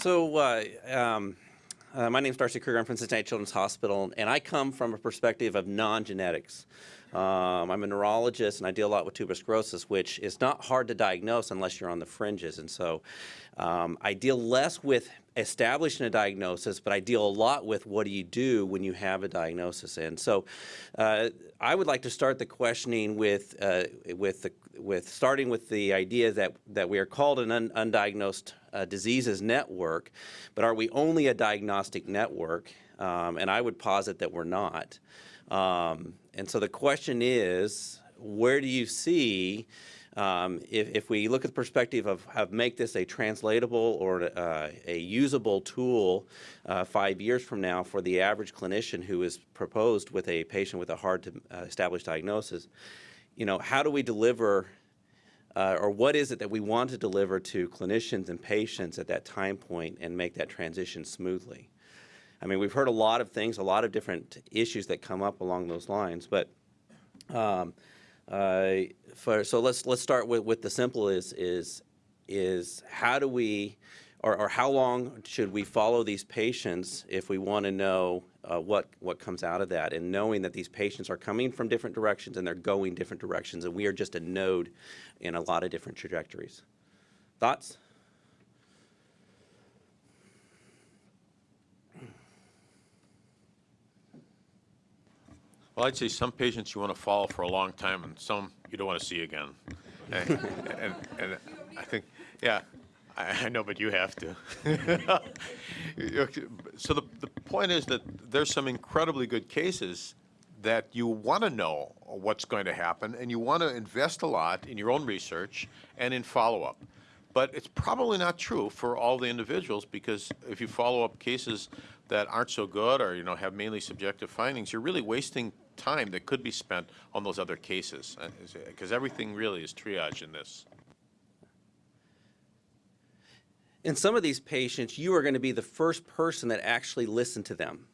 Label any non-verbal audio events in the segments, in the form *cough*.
So, uh, um, uh, my name is Darcy Krueger. I'm from Cincinnati Children's Hospital, and I come from a perspective of non-genetics. Um, I'm a neurologist, and I deal a lot with tuberous sclerosis, which is not hard to diagnose unless you're on the fringes. And so, um, I deal less with establishing a diagnosis, but I deal a lot with what do you do when you have a diagnosis. And so, uh, I would like to start the questioning with uh, with the, with starting with the idea that that we are called an un undiagnosed diseases network, but are we only a diagnostic network? Um, and I would posit that we're not. Um, and so the question is, where do you see um, if, if, we look at the perspective of, of make this a translatable or uh, a usable tool uh, five years from now for the average clinician who is proposed with a patient with a hard to uh, establish diagnosis, you know, how do we deliver uh, or what is it that we want to deliver to clinicians and patients at that time point and make that transition smoothly? I mean, we've heard a lot of things, a lot of different issues that come up along those lines, but um, uh, for, so let's let's start with, with the simple is is is how do we or, or how long should we follow these patients if we want to know uh, what what comes out of that and knowing that these patients are coming from different directions and they're going different directions and we are just a node in a lot of different trajectories. Thoughts? Well, I'd say some patients you want to follow for a long time and some you don't want to see again. *laughs* and, and, and I think, yeah, I, know, but you have to. *laughs* so the, the point is that there's some incredibly good cases that you want to know what's going to happen and you want to invest a lot in your own research and in follow-up. But it's probably not true for all the individuals because if you follow up cases that aren't so good or you know have mainly subjective findings, you're really wasting time that could be spent on those other cases because uh, everything really is triage in this. In some of these patients, you are going to be the first person that actually listened to them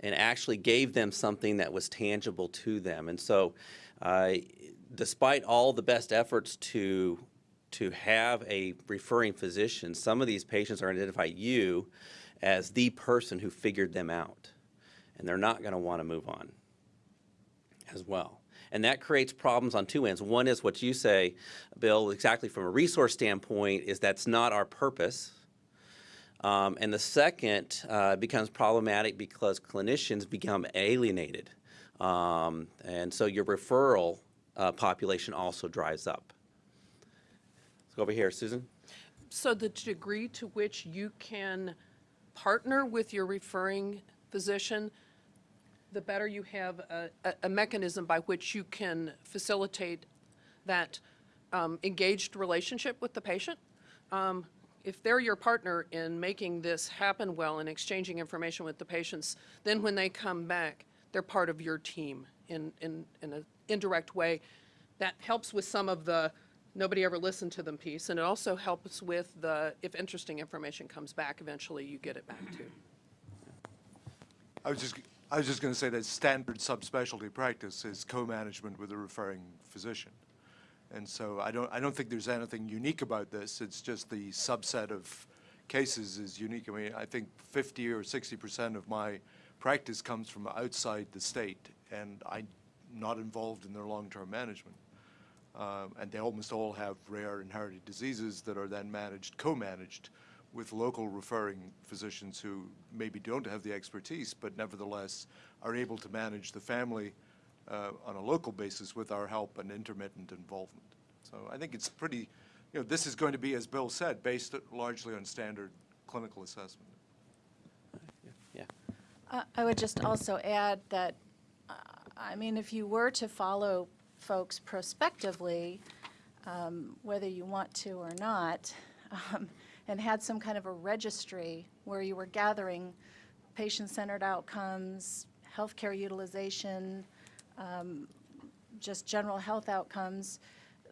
and actually gave them something that was tangible to them. And so uh, despite all the best efforts to to have a referring physician, some of these patients are going to identify you as the person who figured them out. And they're not going to want to move on as well. And that creates problems on two ends. One is what you say, Bill, exactly from a resource standpoint, is that's not our purpose. Um, and the second uh, becomes problematic because clinicians become alienated. Um, and so your referral uh, population also dries up. Let's go over here, Susan. So the degree to which you can partner with your referring physician the better you have a, a, mechanism by which you can facilitate that um, engaged relationship with the patient. Um, if they're your partner in making this happen well and exchanging information with the patients, then when they come back, they're part of your team in, in, in an indirect way. That helps with some of the nobody ever listened to them piece, and it also helps with the, if interesting information comes back, eventually you get it back too. I was just I was just going to say that standard subspecialty practice is co-management with a referring physician. And so I don't, I don't think there's anything unique about this. It's just the subset of cases is unique. I mean, I think 50 or 60% of my practice comes from outside the state, and I'm not involved in their long-term management. Um, and they almost all have rare inherited diseases that are then managed, co-managed with local referring physicians who maybe don't have the expertise, but nevertheless are able to manage the family uh, on a local basis with our help and intermittent involvement. So I think it's pretty, you know, this is going to be, as Bill said, based largely on standard clinical assessment. Yeah. Uh, I would just also add that, uh, I mean, if you were to follow folks prospectively, um, whether you want to or not, um, and had some kind of a registry where you were gathering patient-centered outcomes, healthcare utilization, um, just general health outcomes,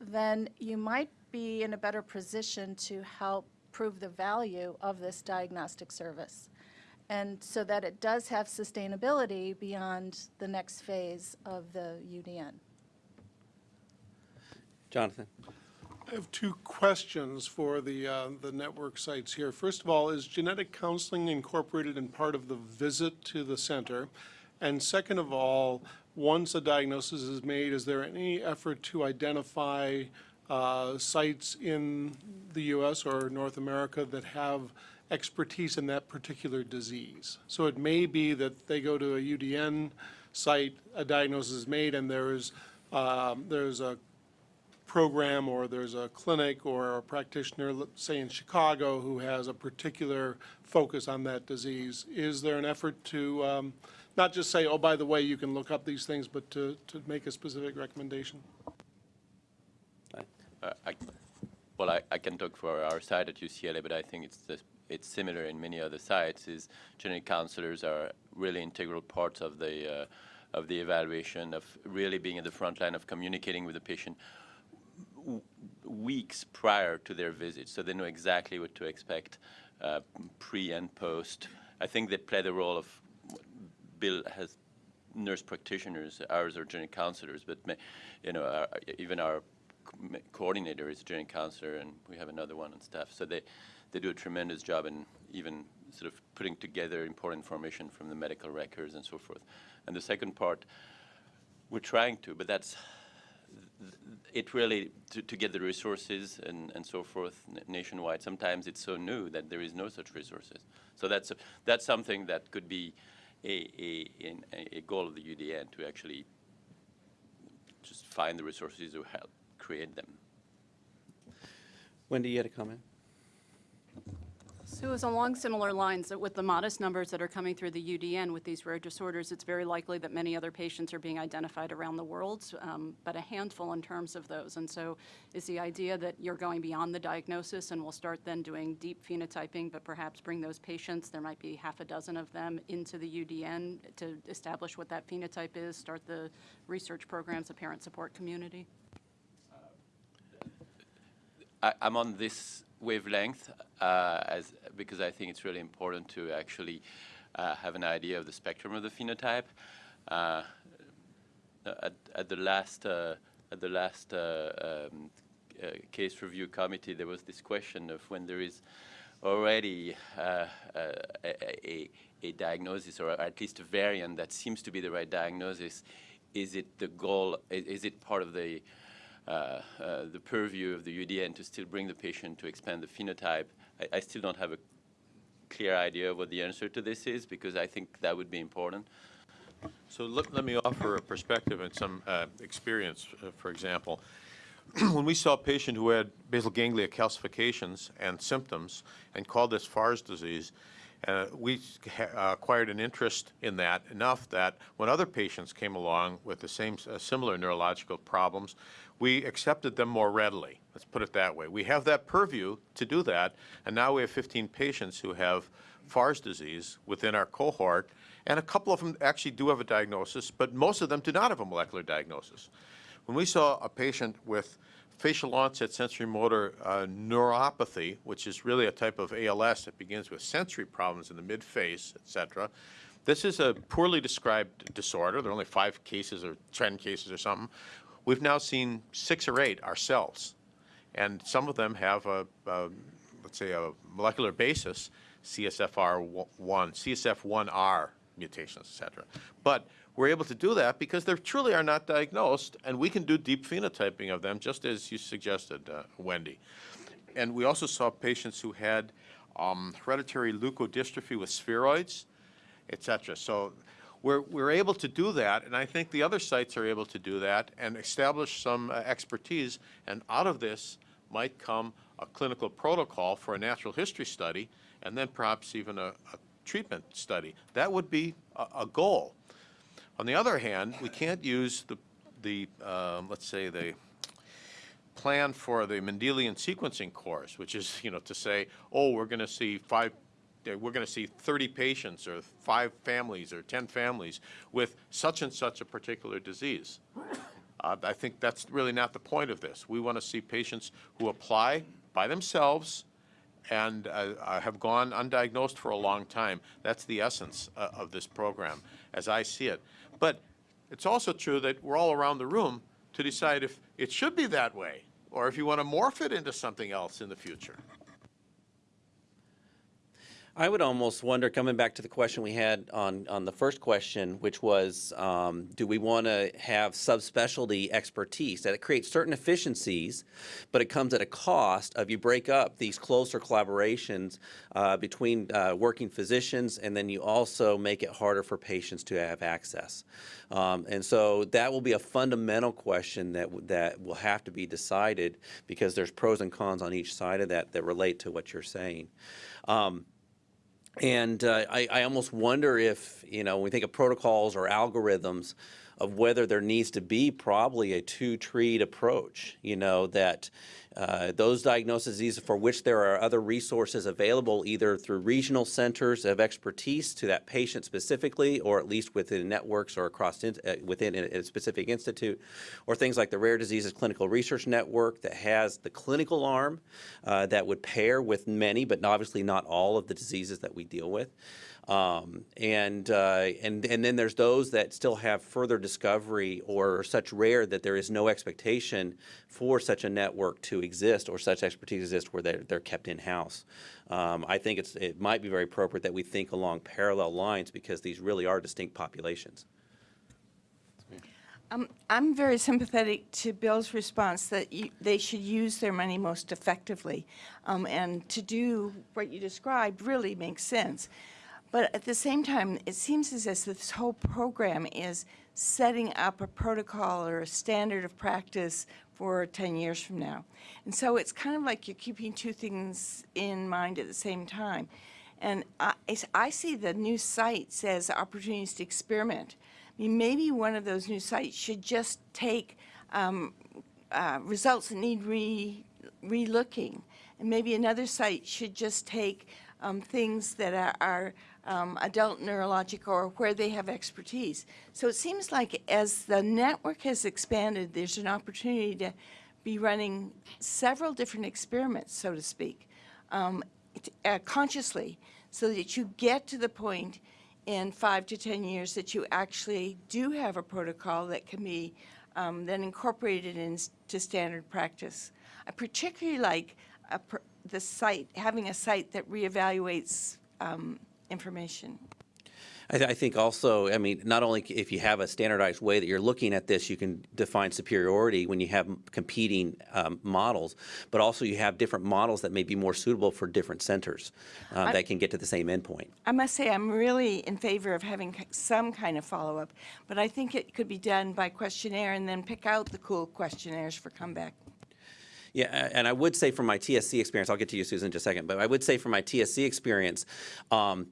then you might be in a better position to help prove the value of this diagnostic service. And so that it does have sustainability beyond the next phase of the UDN. Jonathan. I have two questions for the, uh, the network sites here. First of all, is genetic counseling incorporated in part of the visit to the center? And second of all, once a diagnosis is made, is there any effort to identify uh, sites in the US or North America that have expertise in that particular disease? So it may be that they go to a UDN site, a diagnosis is made, and there's, um, there's a program or there's a clinic or a practitioner, say in Chicago, who has a particular focus on that disease. Is there an effort to um, not just say, oh, by the way, you can look up these things, but to, to make a specific recommendation? Uh, I, well, I, I can talk for our side at UCLA, but I think it's the, it's similar in many other sites. Is genetic counselors are really integral parts of the uh, of the evaluation of really being at the front line of communicating with the patient weeks prior to their visit, so they know exactly what to expect uh, pre and post. I think they play the role of Bill has nurse practitioners, ours are genetic counselors, but you know, our, even our co- coordinator is a genetic counselor, and we have another one on staff. So they, they do a tremendous job in even sort of putting together important information from the medical records and so forth. And the second part, we're trying to, but that's it really to, to get the resources and, and so forth nationwide. Sometimes it's so new that there is no such resources. So that's a, that's something that could be a, a, a, goal of the UDN to actually just find the resources to help create them. Wendy, you had a comment? So it's along similar lines, that with the modest numbers that are coming through the UDN with these rare disorders, it's very likely that many other patients are being identified around the world, um, but a handful in terms of those. And so is the idea that you're going beyond the diagnosis and we'll start then doing deep phenotyping, but perhaps bring those patients, there might be half a dozen of them, into the UDN to establish what that phenotype is, start the research programs, the parent support community? I, I'm on this wavelength uh, as because I think it's really important to actually uh, have an idea of the spectrum of the phenotype. Uh, at, at the last at the last um, case review committee, there was this question of when there is already uh, a, a, a diagnosis or at least a variant that seems to be the right diagnosis, is it the goal? i- Is it part of the the purview of the UDN to still bring the patient to expand the phenotype. I, I still don't have a clear idea of what the answer to this is because I think that would be important. So let, let me offer a perspective and some uh, experience, uh, for example. *clears throat* when we saw a patient who had basal ganglia calcifications and symptoms and called this Fahr's disease, uh, we uh, acquired an interest in that enough that when other patients came along with the same uh, similar neurological problems, we accepted them more readily. Let's put it that way. We have that purview to do that, and now we have 15 patients who have Fahr's disease within our cohort, and a couple of them actually do have a diagnosis, but most of them do not have a molecular diagnosis. When we saw a patient with facial onset sensory motor uh, neuropathy, which is really a type of ALS that begins with sensory problems in the midface, et cetera, this is a poorly described disorder. There are only five cases or 10 cases or something. We've now seen six or eight ourselves, and some of them have a, a let's say, a molecular basis, CSFR1, CSF1R mutations, et cetera. But we're able to do that because they truly are not diagnosed, and we can do deep phenotyping of them, just as you suggested, uh, Wendy. And we also saw patients who had um, hereditary leukodystrophy with spheroids, et cetera. So we're, we're able to do that, and I think the other sites are able to do that and establish some uh, expertise. And out of this might come a clinical protocol for a natural history study, and then perhaps even a, a treatment study. That would be a, a goal. On the other hand, we can't use the, the um, let's say, the plan for the Mendelian sequencing course, which is, you know, to say, oh, we're going to see five, we're going to see 30 patients or five families or 10 families with such and such a particular disease. Uh, I think that's really not the point of this. We want to see patients who apply by themselves and uh, have gone undiagnosed for a long time. That's the essence uh, of this program, as I see it. But it's also true that we're all around the room to decide if it should be that way. or if you want to morph it into something else in the future. I would almost wonder, coming back to the question we had on, on the first question, which was, um, do we want to have subspecialty expertise? That it creates certain efficiencies, but it comes at a cost of you break up these closer collaborations uh, between uh, working physicians, and then you also make it harder for patients to have access. Um, and so that will be a fundamental question that that will have to be decided because there's pros and cons on each side of that that relate to what you're saying. Um, and uh, I, I almost wonder if, you know, when we think of protocols or algorithms, of whether there needs to be probably a two-treed approach, you know, that uh, those diagnoses for which there are other resources available either through regional centers of expertise to that patient specifically, or at least within networks or across in, uh, within a, a specific institute, or things like the Rare Diseases Clinical Research Network that has the clinical arm uh, that would pair with many, but obviously not all of the diseases that we deal with. Um, and, uh, and, and then there's those that still have further discovery or are such rare that there is no expectation for such a network to exist or such expertise exist where they're, they're kept in-house. Um, I think it's, it might be very appropriate that we think along parallel lines because these really are distinct populations. Um, I'm very sympathetic to Bill's response that you, they should use their money most effectively. Um, and to do what you described really makes sense. But at the same time, it seems as if this whole program is setting up a protocol or a standard of practice for 10 years from now. And so it's kind of like you're keeping two things in mind at the same time. And I, I see the new sites as opportunities to experiment. I mean, maybe one of those new sites should just take um, uh, results that need re, re-looking. And maybe another site should just take um, things that are, are um, adult neurologic or where they have expertise. So it seems like as the network has expanded, there's an opportunity to be running several different experiments, so to speak, um, uh, consciously, so that you get to the point in five to 10 years that you actually do have a protocol that can be um, then incorporated into standard practice. I particularly like pr- the site, having a site that reevaluates um, information. I, th- I think also, I mean, not only if you have a standardized way that you're looking at this, you can define superiority when you have competing um, models, but also you have different models that may be more suitable for different centers uh, that can get to the same endpoint. I must say, I'm really in favor of having some kind of follow-up, but I think it could be done by questionnaire and then pick out the cool questionnaires for comeback. Yeah, and I would say from my TSC experience, I'll get to you, Susan, in just a second, but I would say from my TSC experience, um,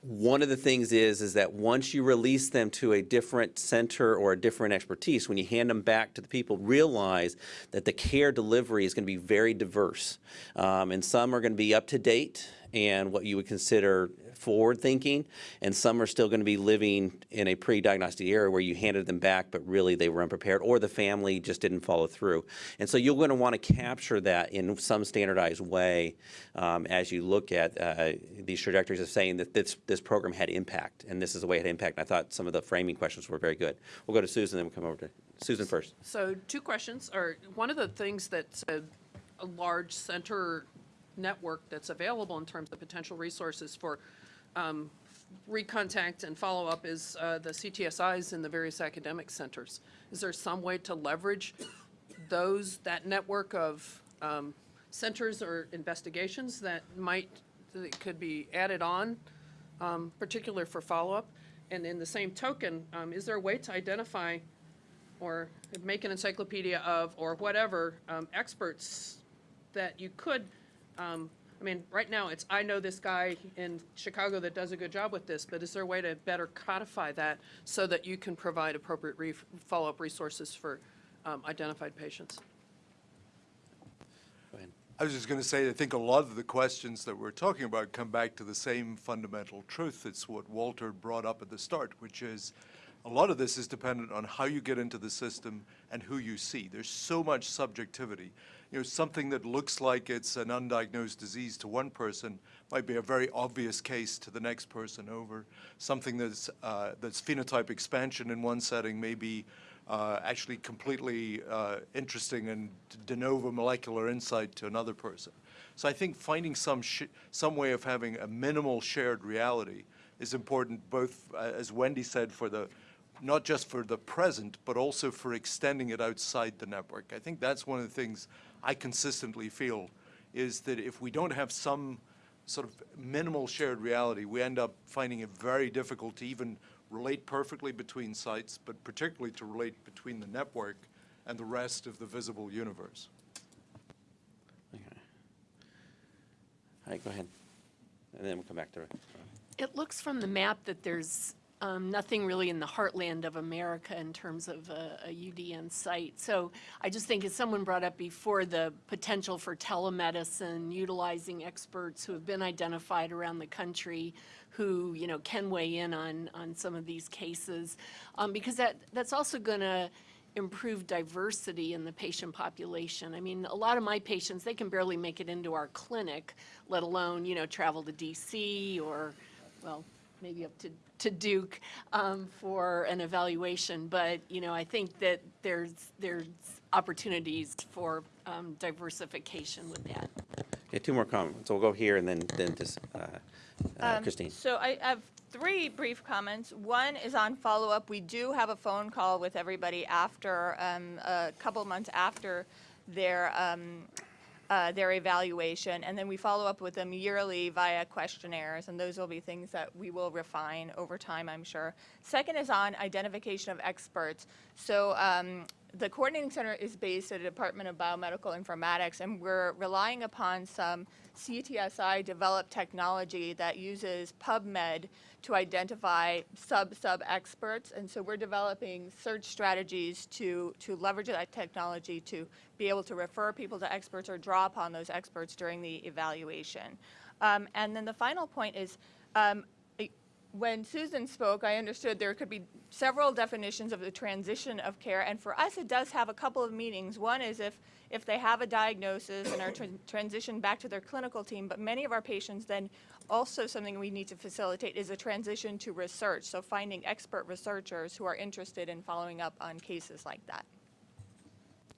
one of the things is is that once you release them to a different center or a different expertise, when you hand them back to the people, realize that the care delivery is going to be very diverse, um, and some are going to be up to date and what you would consider forward thinking, and some are still going to be living in a pre-diagnostic era where you handed them back, but really they were unprepared, or the family just didn't follow through. And so you're going to want to capture that in some standardized way um, as you look at uh, these trajectories of saying that this this program had impact, and this is the way it had impact. And I thought some of the framing questions were very good. We'll go to Susan, then we'll come over to Susan first. So two questions, or one of the things that's a, a large center network that's available in terms of potential resources for um, recontact and follow-up is uh, the CTSIs in the various academic centers. Is there some way to leverage those, that network of um, centers or investigations that might, that could be added on, um, particular for follow-up? And in the same token, um, is there a way to identify or make an encyclopedia of, or whatever, um, experts that you could, um, I mean, right now, it's, I know this guy in Chicago that does a good job with this, but is there a way to better codify that so that you can provide appropriate re- follow-up resources for um, identified patients? I was just going to say, I think a lot of the questions that we're talking about come back to the same fundamental truth. It's what Walter brought up at the start, which is a lot of this is dependent on how you get into the system and who you see. There's so much subjectivity. You know, something that looks like it's an undiagnosed disease to one person might be a very obvious case to the next person over. Something that's, uh, that's phenotype expansion in one setting may be uh, actually completely uh, interesting and de novo molecular insight to another person. So I think finding some, some way of having a minimal shared reality is important, both, uh, as Wendy said, for the, not just for the present, but also for extending it outside the network. I think that's one of the things I consistently feel, is that if we don't have some sort of minimal shared reality, we end up finding it very difficult to even relate perfectly between sites, but particularly to relate between the network and the rest of the visible universe. Okay. All right, go ahead. And then we'll come back to it. It looks from the map that there's um, nothing really in the heartland of America in terms of a, a UDN site. So I just think, as someone brought up before, the potential for telemedicine, utilizing experts who have been identified around the country who, you know, can weigh in on, on some of these cases, um, because that, that's also going to improve diversity in the patient population. I mean, a lot of my patients, they can barely make it into our clinic, let alone, you know, travel to DC or, well, maybe up to, to Duke um, for an evaluation. But, you know, I think that there's, there's opportunities for um, diversification with that. Okay, two more comments. So we'll go here and then, then this, uh, uh, Um, Christine. So I have three brief comments. One is on follow-up. We do have a phone call with everybody after, um, a couple months after their, um, uh, their evaluation, and then we follow up with them yearly via questionnaires, and those will be things that we will refine over time, I'm sure. Second is on identification of experts. So um, the coordinating center is based at the Department of Biomedical Informatics, and we're relying upon some CTSI developed technology that uses PubMed to identify sub-sub experts. And so we're developing search strategies to, to leverage that technology to be able to refer people to experts or draw upon those experts during the evaluation. Um, and then the final point is, um, when Susan spoke, I understood there could be several definitions of the transition of care, and for us, it does have a couple of meanings. One is if, if they have a diagnosis and are tran- transitioned back to their clinical team, but many of our patients then, also something we need to facilitate is a transition to research, so finding expert researchers who are interested in following up on cases like that.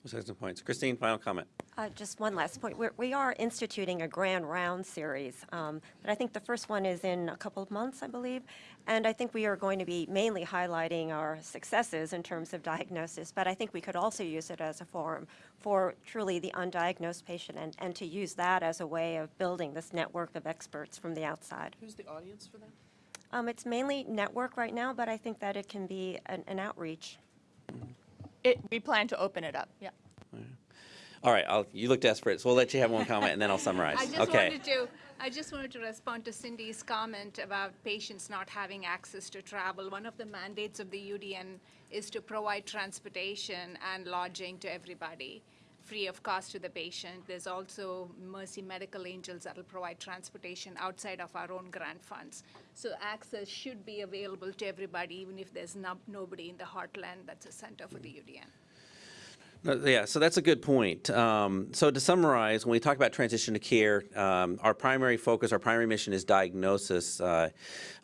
Those are some points. Christine, final comment. Uh, Just one last point. We're- We are instituting a grand round series, um, but I think the first one is in a couple of months, I believe. And I think we are going to be mainly highlighting our successes in terms of diagnosis, but I think we could also use it as a forum for truly the undiagnosed patient and, and to use that as a way of building this network of experts from the outside. Who's the audience for that? Um, It's mainly network right now, but I think that it can be an an outreach. It, we plan to open it up, yeah. All right, I'll, you look desperate, so we'll let you have one comment and then I'll summarize. *laughs* I just Okay. wanted to, I just wanted to respond to Cindy's comment about patients not having access to travel. One of the mandates of the UDN is to provide transportation and lodging to everybody, free of cost to the patient. There's also Mercy Medical Angels that'll provide transportation outside of our own grant funds. So access should be available to everybody, even if there's no, nobody in the heartland that's a center for the UDN. Yeah, so that's a good point. Um, so to summarize, when we talk about transition to care, um, our primary focus, our primary mission is diagnosis. Uh,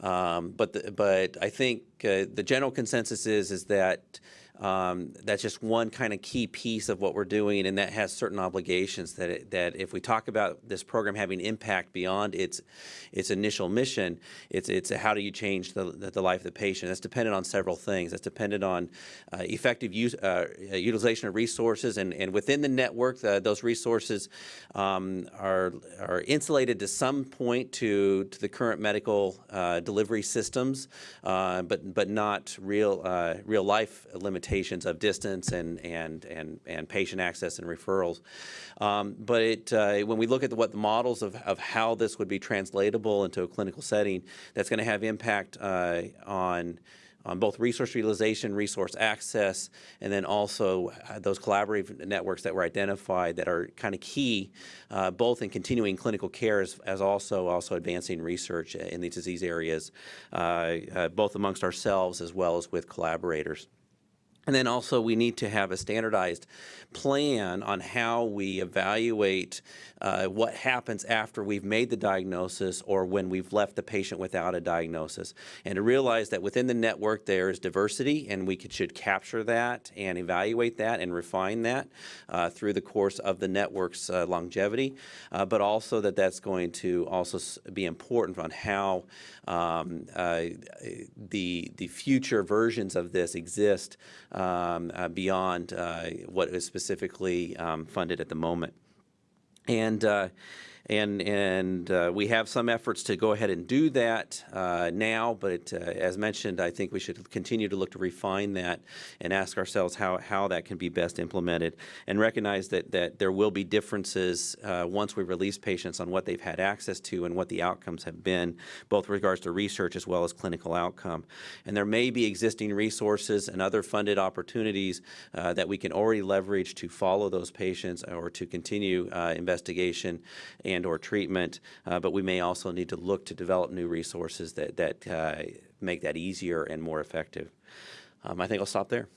um, but the, but I think uh, the general consensus is is that um, that's just one kind of key piece of what we're doing, and that has certain obligations. That it, that if we talk about this program having impact beyond its its initial mission, it's it's how do you change the the, life of the patient? That's dependent on several things. That's dependent on uh, effective use uh, utilization of resources, and and within the network, the, those resources um, are are insulated to some point to to the current medical uh, delivery systems, uh, but but not real uh, real life limitations of distance and and and and patient access and referrals. Um, but it, uh, when we look at the, what the models of, of how this would be translatable into a clinical setting, that's going to have impact uh, on on both resource utilization, resource access, and then also uh, those collaborative networks that were identified that are kind of key, uh, both in continuing clinical care as, as also also advancing research in these disease areas, uh, uh, both amongst ourselves as well as with collaborators. And then also, we need to have a standardized plan on how we evaluate uh, what happens after we've made the diagnosis or when we've left the patient without a diagnosis. And to realize that within the network there is diversity, and we could, should capture that and evaluate that and refine that uh, through the course of the network's uh, longevity, uh, but also that that's going to also be important on how um, uh, the the future versions of this exist um, uh, beyond uh, what is specifically um, funded at the moment. And uh, and and uh, we have some efforts to go ahead and do that uh, now, but uh, as mentioned, I think we should continue to look to refine that and ask ourselves how, how that can be best implemented, and recognize that that there will be differences uh, once we release patients on what they've had access to and what the outcomes have been, both regards to research as well as clinical outcome. And there may be existing resources and other funded opportunities uh, that we can already leverage to follow those patients or to continue uh, investigation and or treatment, uh, but we may also need to look to develop new resources that, that uh, make that easier and more effective. Um, I think I'll stop there.